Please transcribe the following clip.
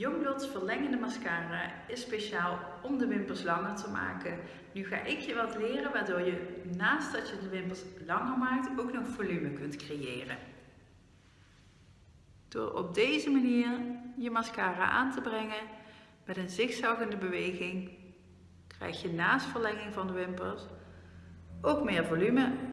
Youngbloods verlengende mascara is speciaal om de wimpers langer te maken. Nu ga ik je wat leren waardoor je naast dat je de wimpers langer maakt ook nog volume kunt creëren. Door op deze manier je mascara aan te brengen met een zigzaggende beweging krijg je naast verlenging van de wimpers ook meer volume